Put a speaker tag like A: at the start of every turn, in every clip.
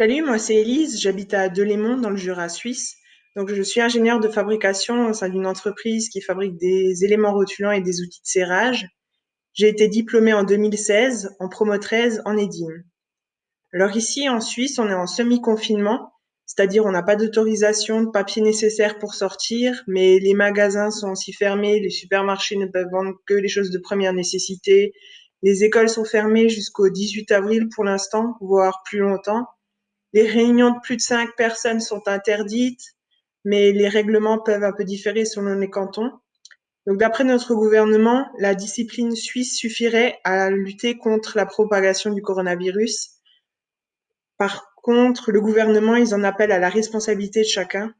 A: Salut, moi c'est Élise, j'habite à Delémont dans le Jura suisse. Donc je suis ingénieure de fabrication au sein d'une entreprise qui fabrique des éléments rotulants et des outils de serrage. J'ai été diplômée en 2016 en promo 13 en EDIM. Alors ici en Suisse, on est en semi-confinement, c'est-à-dire on n'a pas d'autorisation de papier nécessaire pour sortir, mais les magasins sont aussi fermés, les supermarchés ne peuvent vendre que les choses de première nécessité, les écoles sont fermées jusqu'au 18 avril pour l'instant, voire plus longtemps. Les réunions de plus de cinq personnes sont interdites, mais les règlements peuvent un peu différer selon les cantons. Donc, d'après notre gouvernement, la discipline suisse suffirait à lutter contre la propagation du coronavirus. Par contre, le gouvernement, ils en appellent à la responsabilité de chacun.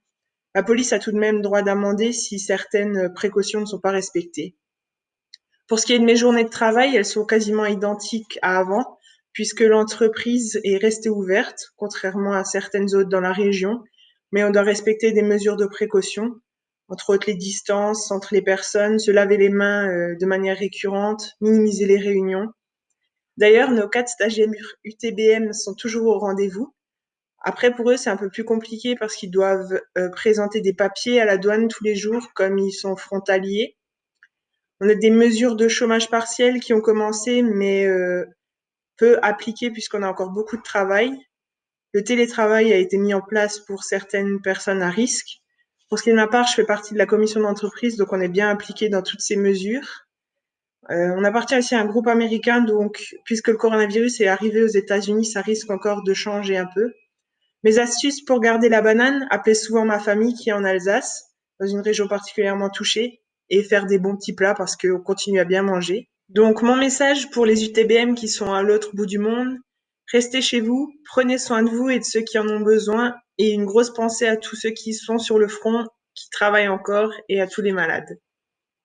A: La police a tout de même droit d'amender si certaines précautions ne sont pas respectées. Pour ce qui est de mes journées de travail, elles sont quasiment identiques à avant, puisque l'entreprise est restée ouverte, contrairement à certaines autres dans la région, mais on doit respecter des mesures de précaution, entre autres les distances entre les personnes, se laver les mains euh, de manière récurrente, minimiser les réunions. D'ailleurs, nos quatre stagiaires UTBM sont toujours au rendez-vous. Après, pour eux, c'est un peu plus compliqué parce qu'ils doivent euh, présenter des papiers à la douane tous les jours, comme ils sont frontaliers. On a des mesures de chômage partiel qui ont commencé, mais euh, peu appliqué puisqu'on a encore beaucoup de travail. Le télétravail a été mis en place pour certaines personnes à risque. Pour ce qui est de ma part, je fais partie de la commission d'entreprise, donc on est bien impliqué dans toutes ces mesures. Euh, on appartient aussi à un groupe américain, donc puisque le coronavirus est arrivé aux États-Unis, ça risque encore de changer un peu. Mes astuces pour garder la banane, appeler souvent ma famille qui est en Alsace, dans une région particulièrement touchée, et faire des bons petits plats parce qu'on continue à bien manger. Donc mon message pour les UTBM qui sont à l'autre bout du monde, restez chez vous, prenez soin de vous et de ceux qui en ont besoin et une grosse pensée à tous ceux qui sont sur le front, qui travaillent encore et à tous les malades.